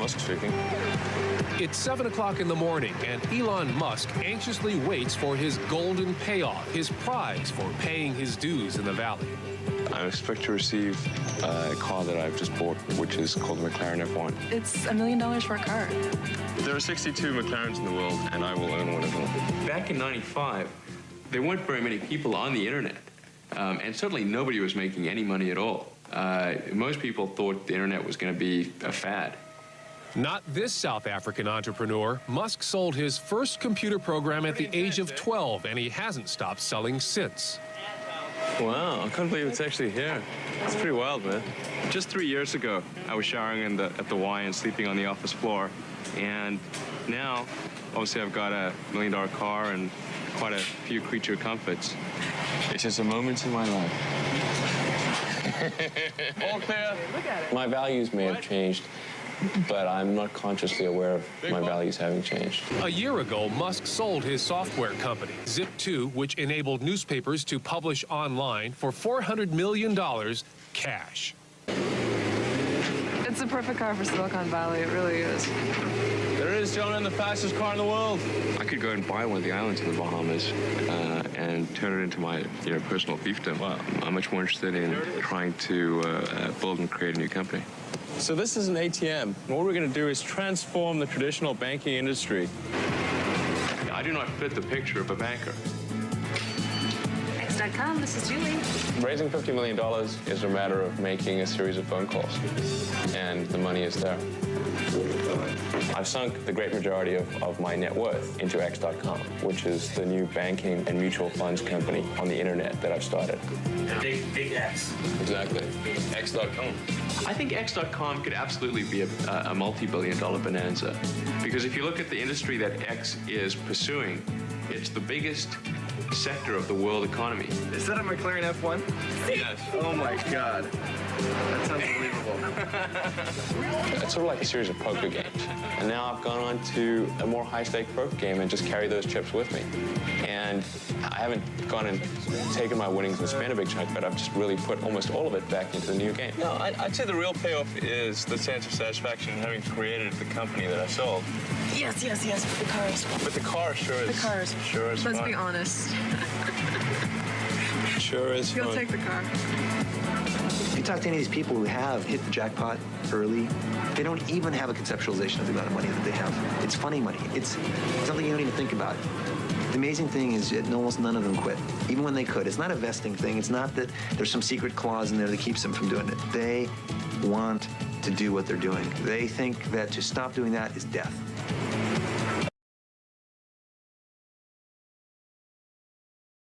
Musk speaking. It's 7 o'clock in the morning, and Elon Musk anxiously waits for his golden payoff, his prize for paying his dues in the valley. I expect to receive a car that I've just bought, which is called the McLaren F1. It's a million dollars for a car. There are 62 McLarens in the world, and I will own one of them. Back in 95, there weren't very many people on the internet, um, and certainly nobody was making any money at all. Uh, most people thought the internet was going to be a fad. Not this South African entrepreneur. Musk sold his first computer program at the age of 12, and he hasn't stopped selling since. Wow, I can't believe it's actually here. It's pretty wild, man. Just three years ago, I was showering in the, at the Y and sleeping on the office floor. And now, obviously, I've got a million dollar car and quite a few creature comforts. It's just a moment in my life. All clear. My values may have changed, but I'm not consciously aware of my values having changed. A year ago, Musk sold his software company, Zip2, which enabled newspapers to publish online for $400 million cash. It's the perfect car for Silicon Valley. It really is. There it is, gentlemen, the fastest car in the world. I could go and buy one of the islands in the Bahamas uh, and turn it into my you know, personal fiefdom. Wow. I'm much more interested in trying to uh, uh, build and create a new company. So this is an ATM. And what we're going to do is transform the traditional banking industry. I do not fit the picture of a banker. X.com, this is Julie. Raising $50 million is a matter of making a series of phone calls, and the money is there. I've sunk the great majority of, of my net worth into X.com, which is the new banking and mutual funds company on the internet that I've started. Big, big X. Exactly. X.com. I think X.com could absolutely be a, a multi-billion dollar bonanza. Because if you look at the industry that X is pursuing, it's the biggest sector of the world economy. Is that a McLaren F1? Yes. Oh my god. That's unbelievable. It's sort of like a series of poker games. And now I've gone on to a more high-stake poker game and just carry those chips with me. And I haven't gone and taken my winnings and spent a big chunk, but I've just really put almost all of it back into the new game. No, I, I'd say the real payoff is the sense of satisfaction in having created the company that I sold. Yes, yes, yes, for the cars. But the car sure is. The cars. Sure is Let's fun. be honest. Sure is You'll fun. take the car. If you talk to any of these people who have hit the jackpot early, they don't even have a conceptualization of the amount of money that they have. It's funny money. It's something you don't even think about. The amazing thing is that almost none of them quit, even when they could. It's not a vesting thing. It's not that there's some secret clause in there that keeps them from doing it. They want to do what they're doing. They think that to stop doing that is death.